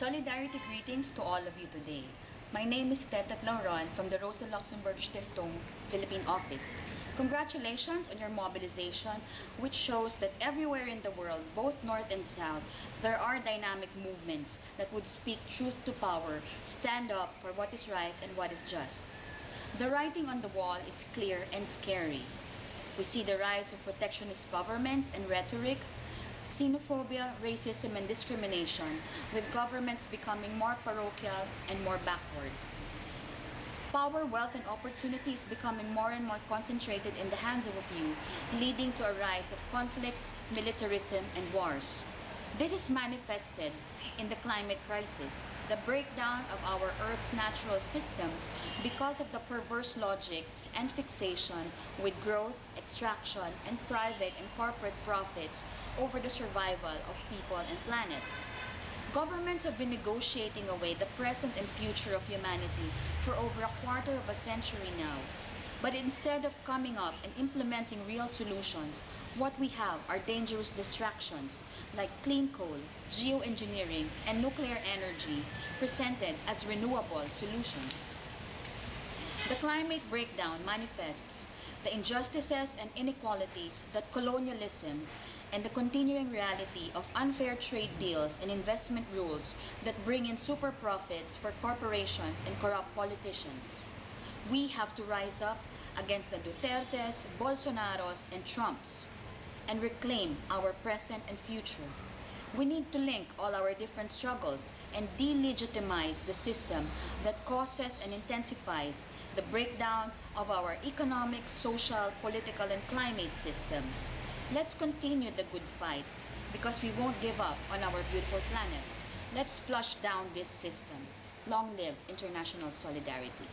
Solidarity greetings to all of you today. My name is Tetet Lauron from the Rosa Luxemburg Stiftung Philippine office. Congratulations on your mobilization, which shows that everywhere in the world, both North and South, there are dynamic movements that would speak truth to power, stand up for what is right and what is just. The writing on the wall is clear and scary. We see the rise of protectionist governments and rhetoric, xenophobia, racism, and discrimination, with governments becoming more parochial and more backward. Power, wealth, and opportunity is becoming more and more concentrated in the hands of a few, leading to a rise of conflicts, militarism, and wars. This is manifested in the climate crisis, the breakdown of our Earth's natural systems because of the perverse logic and fixation with growth, extraction, and private and corporate profits over the survival of people and planet. Governments have been negotiating away the present and future of humanity for over a quarter of a century now. But instead of coming up and implementing real solutions, what we have are dangerous distractions like clean coal, geoengineering, and nuclear energy presented as renewable solutions. The climate breakdown manifests the injustices and inequalities that colonialism and the continuing reality of unfair trade deals and investment rules that bring in super profits for corporations and corrupt politicians. We have to rise up against the Dutertes, Bolsonaros, and Trumps and reclaim our present and future. We need to link all our different struggles and delegitimize the system that causes and intensifies the breakdown of our economic, social, political, and climate systems. Let's continue the good fight because we won't give up on our beautiful planet. Let's flush down this system. Long live international solidarity.